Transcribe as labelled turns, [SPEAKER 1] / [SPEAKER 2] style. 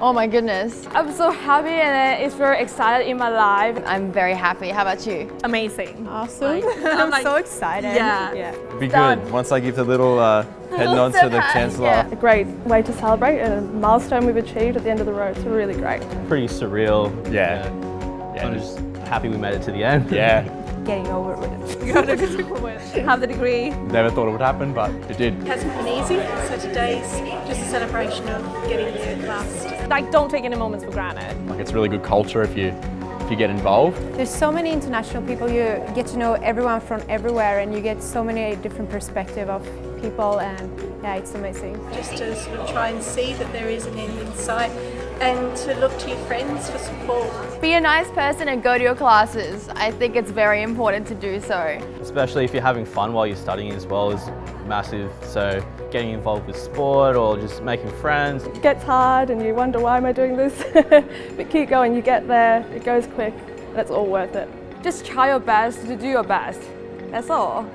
[SPEAKER 1] Oh my goodness.
[SPEAKER 2] I'm so happy and it's very excited in my life.
[SPEAKER 1] I'm very happy. How about you?
[SPEAKER 2] Amazing.
[SPEAKER 3] Awesome.
[SPEAKER 2] Like,
[SPEAKER 3] I'm
[SPEAKER 2] like-
[SPEAKER 3] so excited.
[SPEAKER 2] Yeah.
[SPEAKER 3] yeah.
[SPEAKER 4] Be
[SPEAKER 2] Done.
[SPEAKER 4] good. Once I give the little uh, head nod to the Chancellor.
[SPEAKER 1] Yeah.
[SPEAKER 2] A great way to celebrate and a milestone we've achieved at the end of the road. It's really great.
[SPEAKER 5] pretty surreal.
[SPEAKER 4] Yeah.
[SPEAKER 5] Yeah, I'm just happy we made it to the end.
[SPEAKER 4] Yeah.
[SPEAKER 3] Getting over it. with.
[SPEAKER 2] Have the degree.
[SPEAKER 4] Never thought it would happen, but it did.
[SPEAKER 6] It hasn't been easy, so today's just a celebration of getting there at last.
[SPEAKER 2] Like, don't take any moments for granted.
[SPEAKER 4] Like it's really good culture if you if you get involved.
[SPEAKER 3] There's so many international people. You get to know everyone from everywhere and you get so many different perspective of people and yeah, it's amazing.
[SPEAKER 6] Just to sort of try and see that there is an end in sight and to look to your friends for support.
[SPEAKER 1] Be a nice person and go to your classes. I think it's very important to do so.
[SPEAKER 5] Especially if you're having fun while you're studying as well is massive. So getting involved with sport or just making friends.
[SPEAKER 2] It gets hard and you wonder why am I doing this? but keep going, you get there, it goes quick, it's all worth it. Just try your best to do your best. That's all.